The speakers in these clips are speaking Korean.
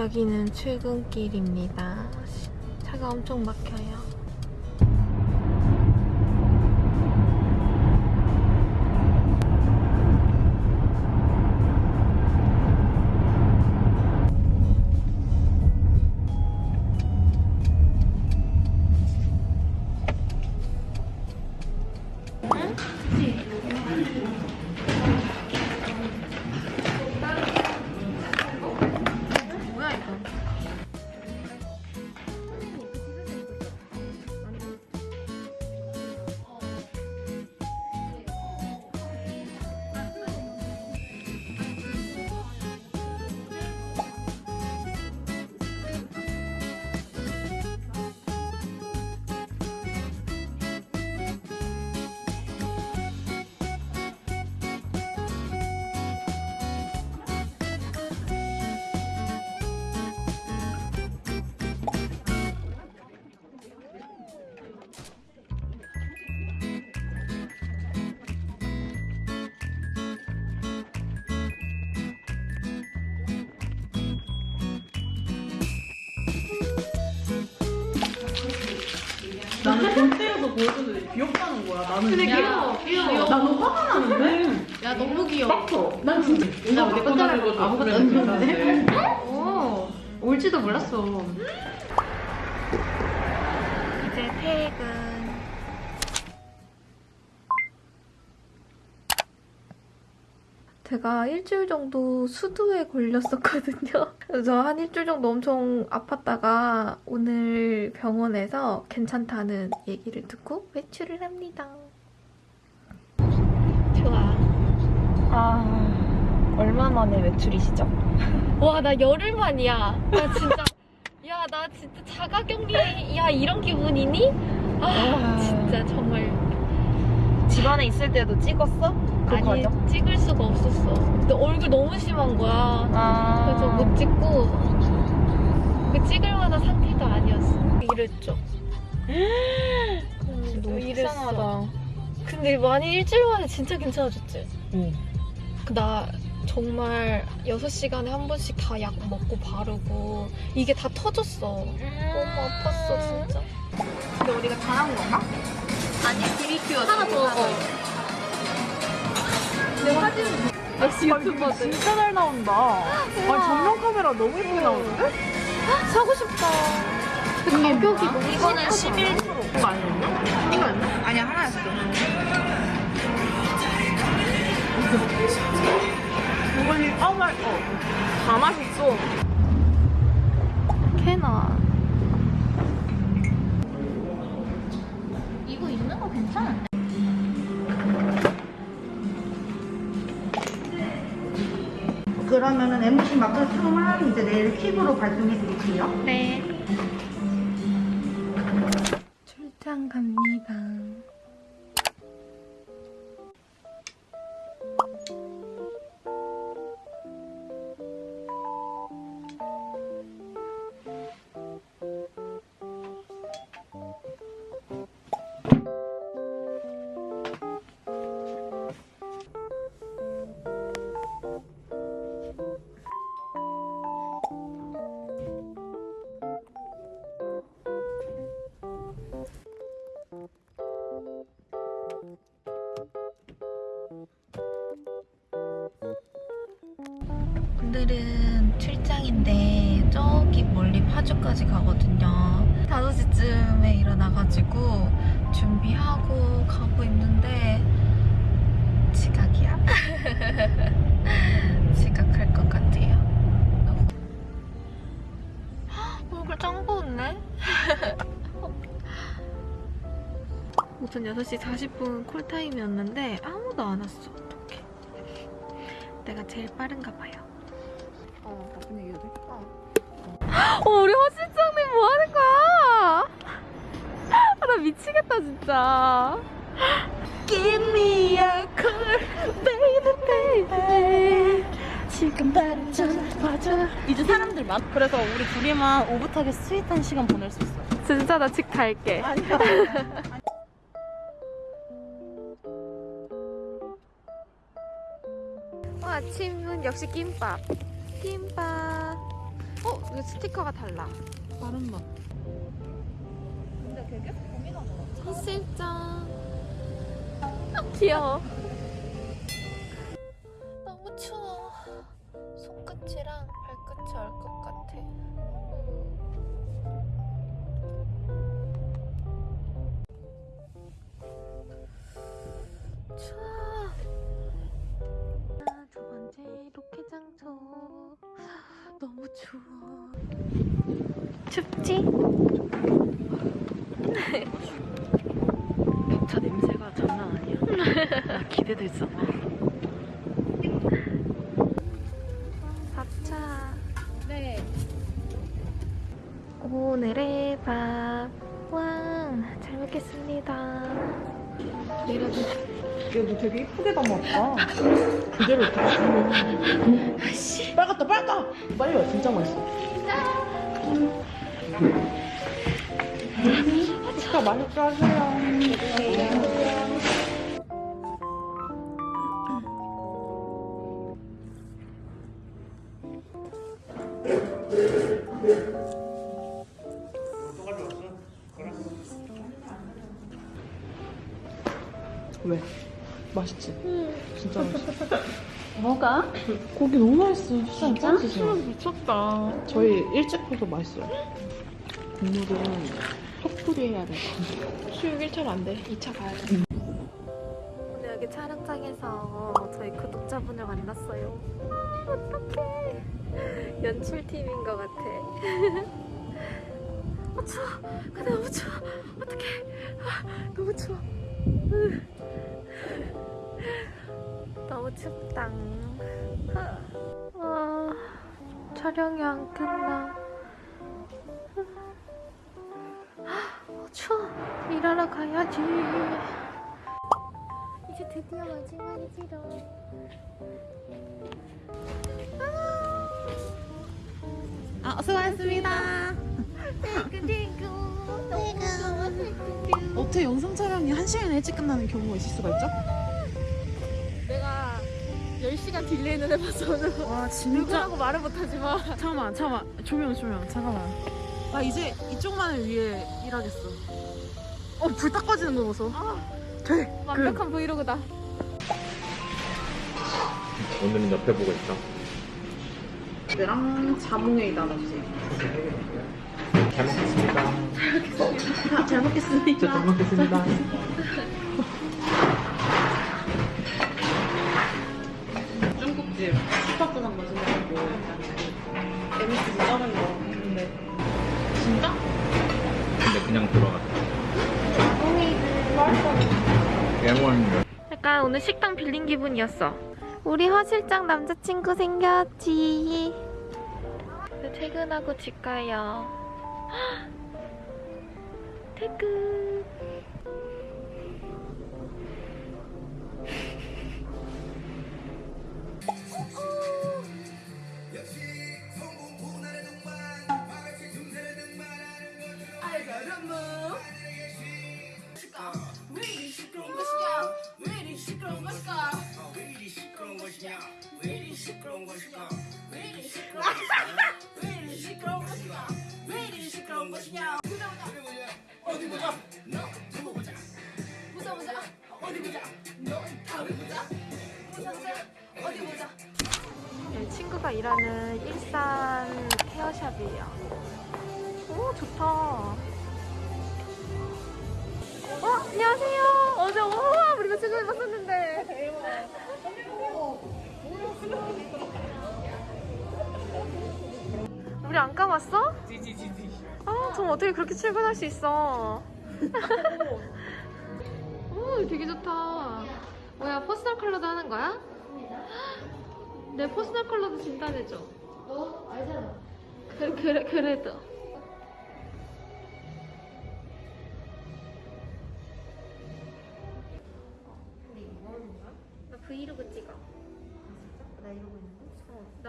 여기는 출근길입니다. 차가 엄청 막혀요. 나는 볼 때여서 보여줬는데 귀엽다는 거야. 나는 근데 귀여워, 귀여워. 나는 화가 나는데? 야 너무 귀여워. 빡쳐. 난 진짜 나 달라고 거 아무것도 그랬는데 안? 오, 올지도 몰랐어. 이제 퇴근. 제가 일주일 정도 수두에 걸렸었거든요. 그래서 한 일주일 정도 엄청 아팠다가 오늘 병원에서 괜찮다는 얘기를 듣고 외출을 합니다. 좋아. 아, 얼마 만에 외출이시죠? 와, 나 열흘 만이야. 나 진짜. 야, 나 진짜 자가격리, 야, 이런 기분이니? 아, 아. 진짜 정말. 집안에 있을 때도 찍었어? 그 아니, 과정? 찍을 수가 없었어. 근데 얼굴 너무 심한 거야. 아, 그래서 못 찍고, 그 찍을 만한 상태도 아니었어. 이랬죠. 음, 너무 이랬어. 근데 많이 일주일 만에 진짜 괜찮아졌지? 응. 그나 정말 6시간에 한 번씩 다 약 먹고 바르고 이게 다 터졌어. 너무 아팠어 진짜. 근데 우리가 잘한 건가? 아니 BBQ 하나 더. 내 사진 역시 유튜버들. 진짜 잘 나온다. 아니, 정면 카메라 너무 예쁘게 나오는데? 사고 싶다. 근데 가격이 너무 이거는 싸다. 11%. 그거 아니었나? 이거 아니야? 아니야, 하나였어. 이거는, 어, 말, 어. 다 맛있어. 캐나. 그러면은 MC 마크 상만 이제 내일 퀵으로 발송해 드릴게요. 네. 오늘은 출장인데 저기 멀리 파주까지 가거든요. 5시쯤에 일어나가지고 준비하고 가고 있는데 지각이야. 지각할 것 같아요. 헉, 얼굴 짱 부었네? 우선 6시 40분 콜타임이었는데 아무도 안 왔어. 내가 제일 빠른가 봐요. 어, 나쁜 얘기 해도 돼? 어, 우리 허 실장님 뭐 하는 거야? 아, 나 미치겠다, 진짜. Give me a call, baby, baby. 지금 바로 전화줘. 이제 사람들 많. 그래서 우리 둘이만 오붓하게 스윗한 시간 보낼 수 있어. 진짜 나 집 갈게. 어, 아 침은 역시 김밥. 김밥. 어? 이거 스티커가 달라. 다른 맛. 햇살장. 아, 귀여워. 춥지? 차 냄새가 장난 아니야. 나 기대됐잖아. 밥차. 네. 오늘의 밥. 왕, 잘 먹겠습니다. 내려도 얘너 되게 이쁘게 담았다. 그대로 이렇게 아씨. 빨갛다 빨까. 빨리 와 진짜 맛있어. 진짜 맛있게 하세요. 왜? 맛있지? 진짜 맛있어. 뭐가? 고기 너무 맛있어. 진짜? 미쳤다. 저희 일찍 해도 맛있어요. 국물은 톡풀이 해야 돼. 수육 1차로 안 돼. 2차 가야 돼. 오늘 여기 촬영장에서 저희 구독자분을 만났어요. 어떡해. 연출팀인 것 같아. 아, 추워. 근데 너무 추워. 어떡해. 아, 너무 추워. 으. 너무 춥다. 아, 촬영이 안 끝나. 어, 추워. 일하러 가야지. 이제 드디어 마지막이지롱. 아, 수고하셨습니다. 좋아 thank you. 어떻게 영상 촬영이 1시간 일찍 끝나는 경우가 있을 수가 있죠? 내가 10시간 delay는 해봐서는 와, 진짜. 누구라고 말을 못하지만 잠깐만, 잠깐만. 조명, 조명. 잠깐만. 나 이제 이쪽만을 위해 일하겠어. 어, 불 딱 꺼지는 거 보소. 돼. 완벽한 브이로그다. 오늘은 옆에 보고 있다. 얘랑 자몽에 나눴지. 잘 먹겠습니다. 아, 잘 먹겠습니다. 잘 먹겠습니다. 중국집 오늘 식당 빌린 기분이었어. 우리 허 실장 남자친구 생겼지. 퇴근하고 집 가요. 퇴근. 네, 친구가 일하는 일산 헤어샵이에요. 오, 좋다. 어, 안녕하세요. 어제 우와, 우리가 친구 입었었는데. 우리 안 감았어? 아, 전 어떻게 그렇게 출근할 수 있어? 오, 되게 좋다. 뭐야, personal color도 하는 거야? 내 personal color도 진단해줘. 어? 알잖아. 그, 그래, 그래도.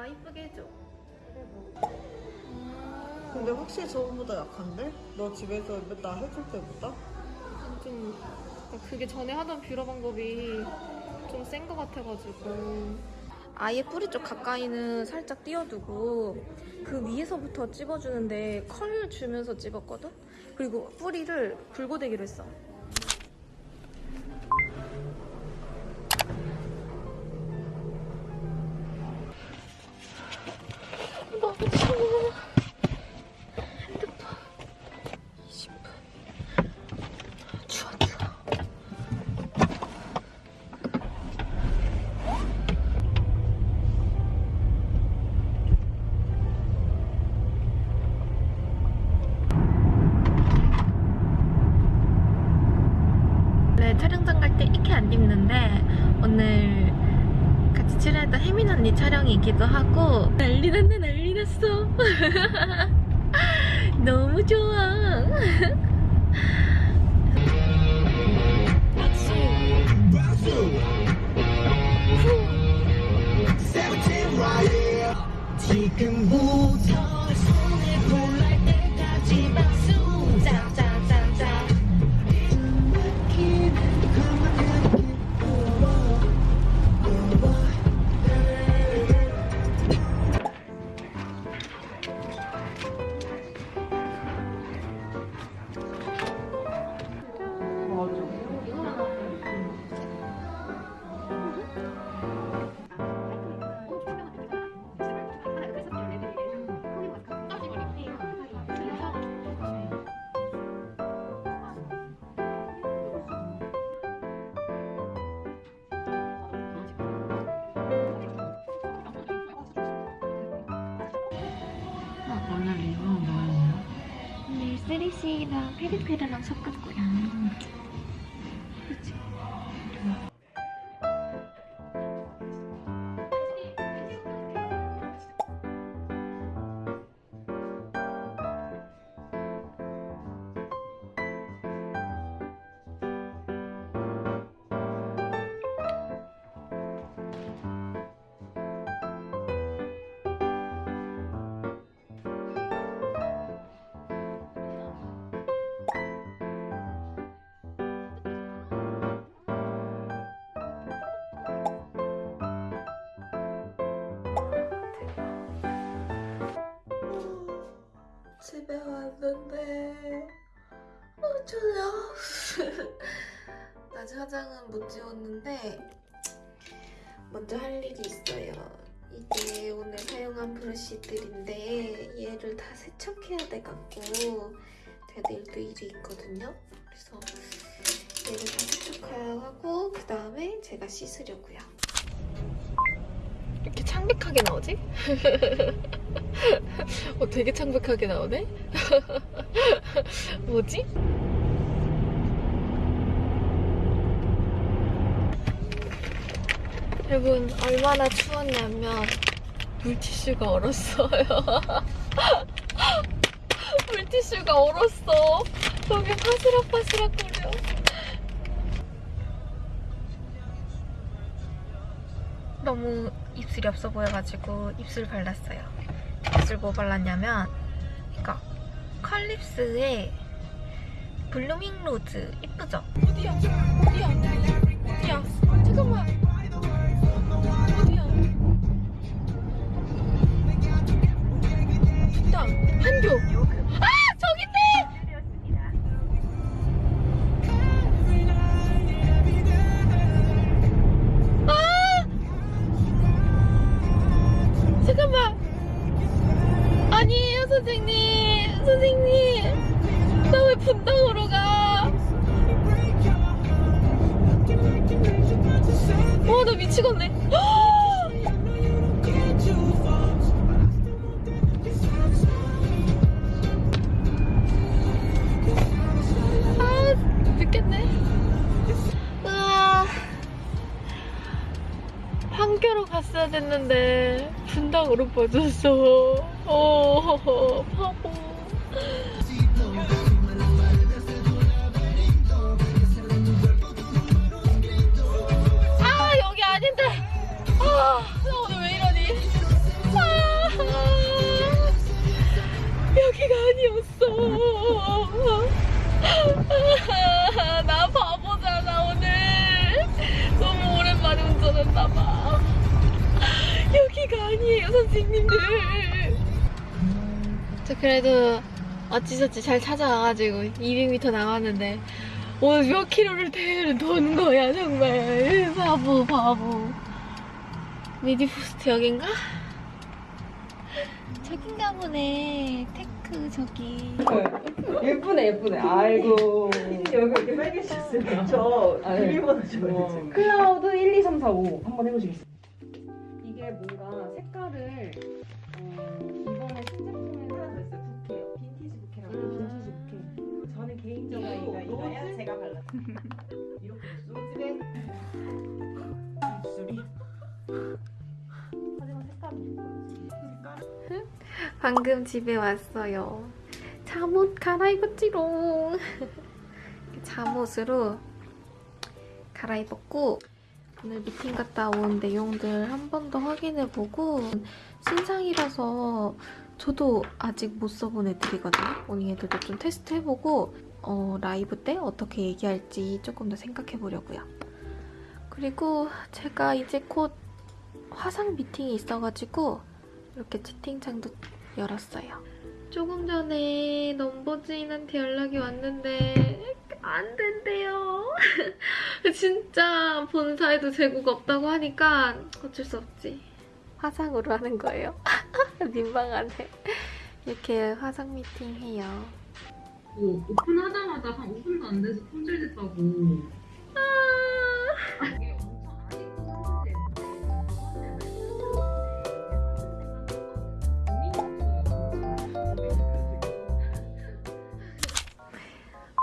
나 이쁘게 해줘. 근데 확실히 저번보다 약한데? 너 집에서 맨날 해줄 때보다? 좀, 그게 전에 하던 뷰러 방법이 좀 센 것 같아가지고. 아예 뿌리 쪽 가까이는 살짝 띄워두고 그 위에서부터 찝어주는데 컬 주면서 찝었거든? 그리고 뿌리를 불고데기로 했어. 언니 촬영이기도 하고. 난리 났네 난리 났어. 너무 좋아. 지금부터 오늘 쓰리씨랑 페리페리랑 거야. 그 집에 왔는데 어 졸려? 낮 화장은 못 지웠는데 먼저 할 일이 있어요. 이게 오늘 사용한 브러쉬들인데 얘를 다 세척해야 돼갖고 제가 내일도 일이 있거든요. 그래서 얘를 다 세척해야 하고 그 다음에 제가 씻으려고요 이렇게 창백하게 나오지? 어, 되게 창백하게 나오네? 뭐지? 여러분, 얼마나 추웠냐면, 물티슈가 얼었어요. 물티슈가 얼었어. 여기 파스락파스락 거려. 너무 입술이 없어 보여가지고 입술 발랐어요. 입술 뭐 발랐냐면 이거 컬립스의 blooming rose 이쁘죠? 어디야? 어디야? 어디야? 잠깐만. 어디야? 있다. 한교. 미치겠네. 아, 늦겠네. 으아. 판교로 갔어야 됐는데, 분당으로 빠졌어. 어, 여기가 아니었어. 아, 나 바보잖아 오늘. 너무 오랜만에 운전했나봐. 여기가 아니에요, 선생님들. 저 그래도 어찌저찌 잘 찾아와가지고 200m 남았는데 오늘 몇 킬로를 대를 도는 거야 정말. 바보 바보. 미디포스트 여긴가? 저긴가 보네 데크 저기 예쁘네 예쁘네. 아이고. 여기 이렇게 빨개졌어요. 저 비밀번호 줘야지. 클라우드 1, 2, 3, 4, 5 한번 해보시겠어요? 이게 뭔가 색깔을 어, 이번에 신제품에 하나 더 있어요. 부케. 빈티지 부케라고. 빈티지 부케. 저는 개인적으로 이거 이거야. 제가 발랐어요. 방금 집에 왔어요 잠옷 갈아입었지롱 잠옷으로 갈아입었고 오늘 미팅 갔다 온 내용들 한 번 더 확인해보고 신상이라서 저도 아직 못 써본 애들이거든요. 오늘 애들도 좀 테스트해보고 어, 라이브 때 어떻게 얘기할지 조금 더 생각해보려고요. 그리고 제가 이제 곧 화상 미팅이 있어가지고 이렇게 채팅창도 열었어요. 조금 전에 넘버즈인한테 연락이 왔는데 안 된대요. 진짜 본사에도 재고가 없다고 하니까 어쩔 수 없지. 화상으로 하는 거예요. 민망하네. 이렇게 화상 미팅 해요. 오, 오픈하자마자 한 5분도 안 돼서 품절됐다고. 이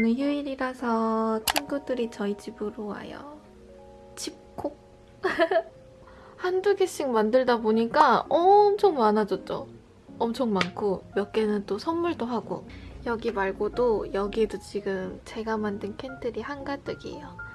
오늘 휴일이라서 친구들이 저희 집으로 와요. 집콕. 한두 개씩 만들다 보니까 엄청 많아졌죠. 엄청 많고 몇 개는 또 선물도 하고 여기 말고도 여기에도 지금 제가 만든 캔들이 한가득이에요.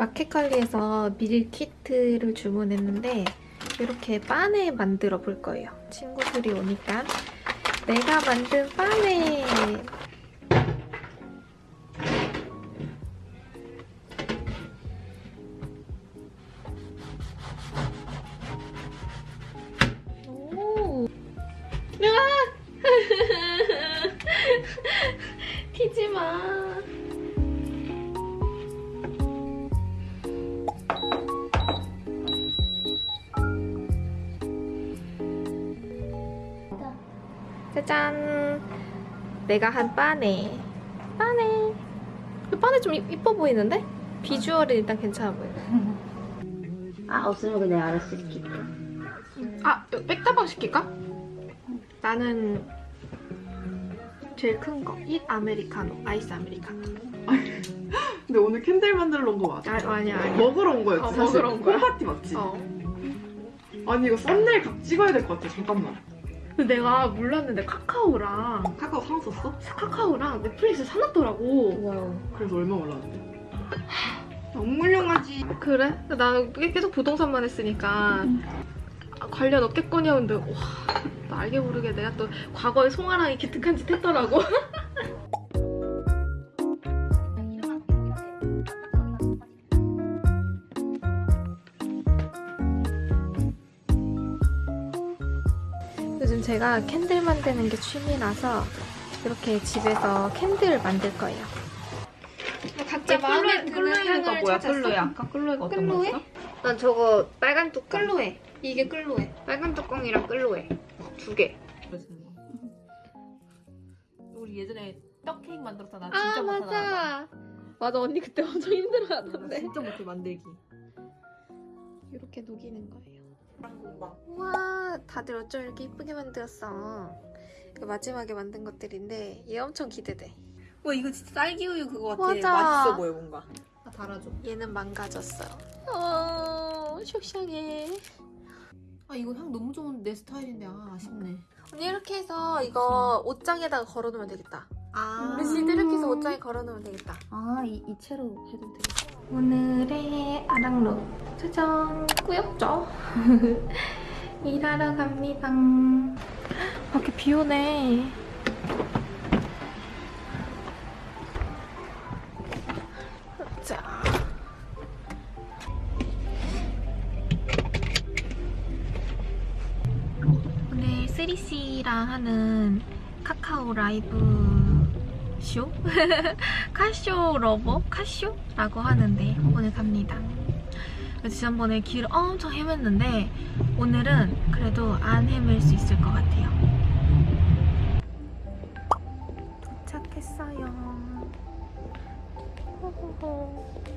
마켓컬리에서 밀키트를 주문했는데 이렇게 바네 만들어 볼 거예요. 친구들이 오니까 내가 만든 바네 내가 한 빠네. 빠네. 이 빠네 좀 이- 이뻐 보이는데? 비주얼은 일단 괜찮아 보여. 아 없으면 그냥 알아서 시킬게 아, 이거 백다방 시킬까? 나는 제일 큰 거. 이 아메리카노. 아이스 아메리카노. 근데 오늘 candle 만들러 온 거 맞아? 아, 아니야, 아니야. 먹으러 온 거였지 어, 사실. 먹으러 온 거야? home party 맞지? 어. 아니 이거 썸네일 각 찍어야 될 것 같아. 잠깐만. 근데 내가 몰랐는데 카카오랑 카카오 사놨었어? 카카오랑 넷플릭스 사놨더라고. wow 그래서 얼마 올랐는데? 너무 훌륭하지. 그래? 나는 계속 부동산만 했으니까 아, 관련 없겠거니 하는데 와, 나 알게 모르게 내가 또 과거에 송아랑이 기특한 짓 했더라고. 요즘 제가 candle 만드는 게 취미라서 이렇게 집에서 candle 만들 거예요. 각자 마음에 드는 향을 찾았어. 아까 끌로에가 어떤 끌로에? 거였어? 난 저거 빨간 뚜껑. 끌로에. 이게 끌로에. 빨간 뚜껑이랑 끌로에. 두 개. 우리 예전에 떡 케이크 만들었잖아. 아 맞아. 맞아 언니 그때 엄청 힘들어하던데. 진짜 못해 만들기. 이렇게 녹이는 거예요. 우와 다들 어쩜 이렇게 이쁘게 만들었어. 이거 마지막에 만든 것들인데 얘 엄청 기대돼. 와 이거 진짜 딸기 우유 그거 같아. 맞아. 맛있어 보여 뭔가. 아, 달아줘. 얘는 망가졌어요. 어 속상해. 아 이거 향 너무 좋은데 내 스타일인데 아 아쉽네. 언니 이렇게 해서 이거 옷장에다가 걸어놓으면 되겠다. 아. 우리 씨도 이렇게 해서 옷장에 걸어놓으면 되겠다. 아이 이 채로 해도 되겠다 오늘의 아랑룩 짜잔! 꾸역죠? 일하러 갑니다. 밖에 비 오네. 자. 오늘 쓰리씨랑 하는 카카오 라이브 쇼? 카쇼 러버? 카쇼라고 하는데 오늘 갑니다. 지난번에 길을 엄청 헤맸는데 오늘은 그래도 안 헤맬 수 있을 것 같아요. 도착했어요. 호호호.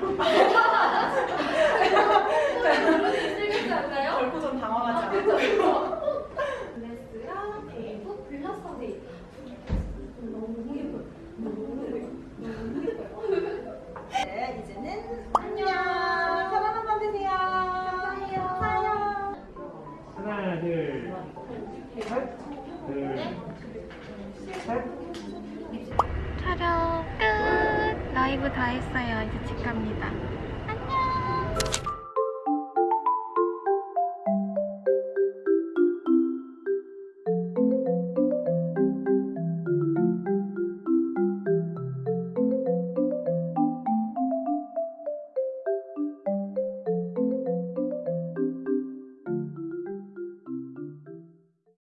결코 좀 당황하지 않아. 블레